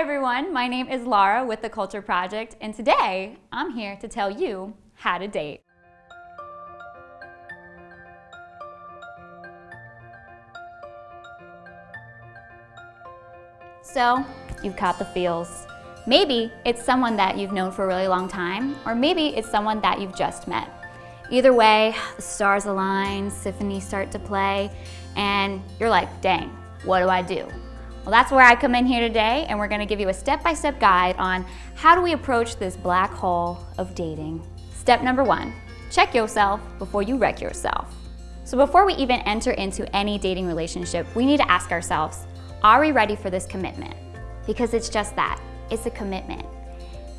everyone, my name is Laura with The Culture Project, and today I'm here to tell you how to date. So, you've caught the feels. Maybe it's someone that you've known for a really long time, or maybe it's someone that you've just met. Either way, the stars align, symphonies start to play, and you're like, dang, what do I do? Well, that's where I come in here today, and we're gonna give you a step-by-step -step guide on how do we approach this black hole of dating. Step number one, check yourself before you wreck yourself. So before we even enter into any dating relationship, we need to ask ourselves, are we ready for this commitment? Because it's just that, it's a commitment.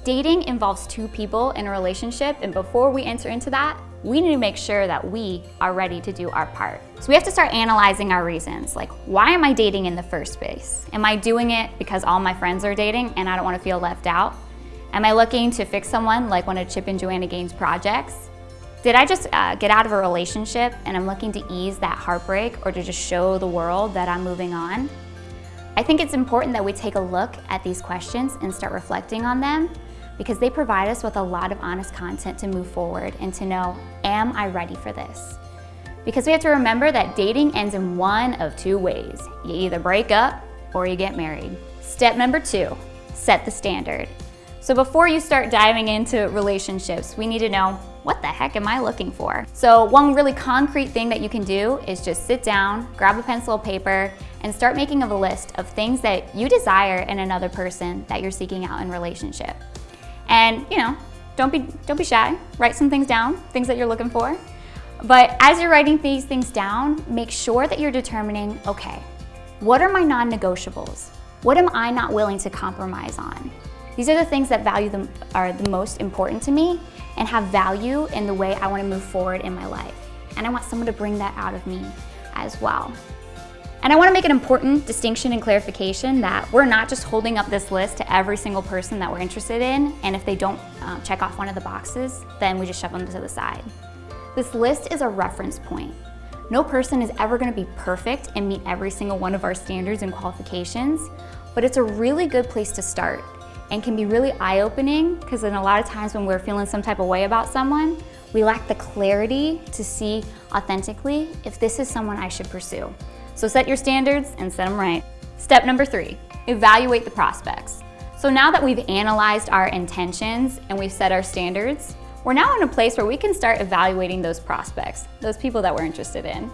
Dating involves two people in a relationship, and before we enter into that, we need to make sure that we are ready to do our part. So we have to start analyzing our reasons, like why am I dating in the first place? Am I doing it because all my friends are dating and I don't want to feel left out? Am I looking to fix someone like one of Chip and Joanna Gaines' projects? Did I just uh, get out of a relationship and I'm looking to ease that heartbreak or to just show the world that I'm moving on? I think it's important that we take a look at these questions and start reflecting on them because they provide us with a lot of honest content to move forward and to know, am I ready for this? Because we have to remember that dating ends in one of two ways. You either break up or you get married. Step number two, set the standard. So before you start diving into relationships, we need to know, what the heck am I looking for? So one really concrete thing that you can do is just sit down, grab a pencil and paper, and start making a list of things that you desire in another person that you're seeking out in relationship. And you know, don't be, don't be shy. Write some things down, things that you're looking for. But as you're writing these things down, make sure that you're determining, okay, what are my non-negotiables? What am I not willing to compromise on? These are the things that value them are the most important to me and have value in the way I want to move forward in my life. And I want someone to bring that out of me as well. And I wanna make an important distinction and clarification that we're not just holding up this list to every single person that we're interested in, and if they don't um, check off one of the boxes, then we just shove them to the side. This list is a reference point. No person is ever gonna be perfect and meet every single one of our standards and qualifications, but it's a really good place to start and can be really eye-opening because in a lot of times when we're feeling some type of way about someone, we lack the clarity to see authentically if this is someone I should pursue. So set your standards and set them right. Step number three, evaluate the prospects. So now that we've analyzed our intentions and we've set our standards, we're now in a place where we can start evaluating those prospects, those people that we're interested in.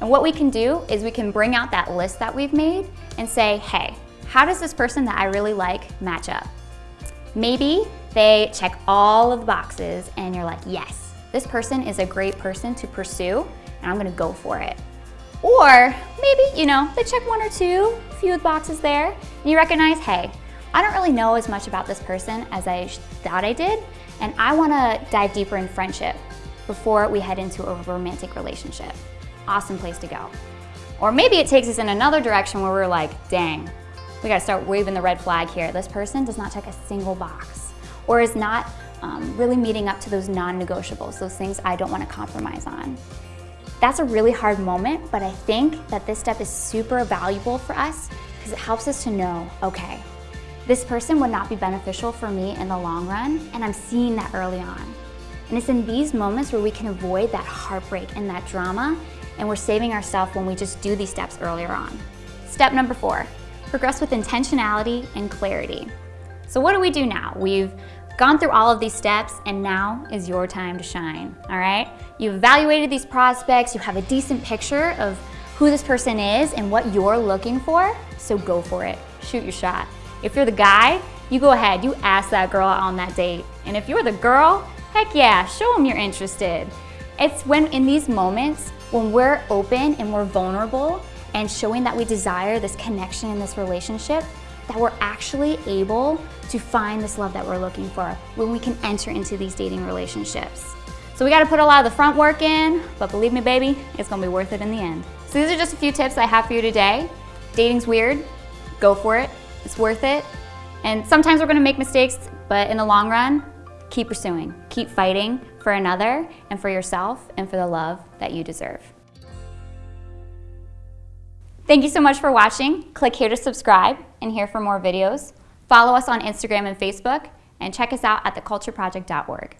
And what we can do is we can bring out that list that we've made and say, hey, how does this person that I really like match up? Maybe they check all of the boxes and you're like, yes, this person is a great person to pursue and I'm gonna go for it. Or maybe, you know, they check one or two, few boxes there, and you recognize, hey, I don't really know as much about this person as I thought I did, and I wanna dive deeper in friendship before we head into a romantic relationship. Awesome place to go. Or maybe it takes us in another direction where we're like, dang, we gotta start waving the red flag here. This person does not check a single box or is not um, really meeting up to those non-negotiables, those things I don't wanna compromise on. That's a really hard moment, but I think that this step is super valuable for us because it helps us to know, okay, this person would not be beneficial for me in the long run, and I'm seeing that early on. And it's in these moments where we can avoid that heartbreak and that drama, and we're saving ourselves when we just do these steps earlier on. Step number four, progress with intentionality and clarity. So what do we do now? We've gone through all of these steps and now is your time to shine, all right? You've evaluated these prospects, you have a decent picture of who this person is and what you're looking for, so go for it, shoot your shot. If you're the guy, you go ahead, you ask that girl on that date. And if you're the girl, heck yeah, show them you're interested. It's when in these moments, when we're open and we're vulnerable and showing that we desire this connection in this relationship, that we're actually able to find this love that we're looking for when we can enter into these dating relationships. So we gotta put a lot of the front work in, but believe me, baby, it's gonna be worth it in the end. So these are just a few tips I have for you today. Dating's weird, go for it, it's worth it. And sometimes we're gonna make mistakes, but in the long run, keep pursuing, keep fighting for another and for yourself and for the love that you deserve. Thank you so much for watching. Click here to subscribe and here for more videos. Follow us on Instagram and Facebook, and check us out at thecultureproject.org.